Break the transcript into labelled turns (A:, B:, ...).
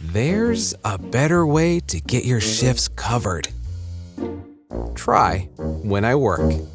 A: There's a better way to get your shifts covered. Try when I work.